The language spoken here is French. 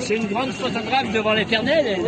C'est une, grande photographe devant l'éternel,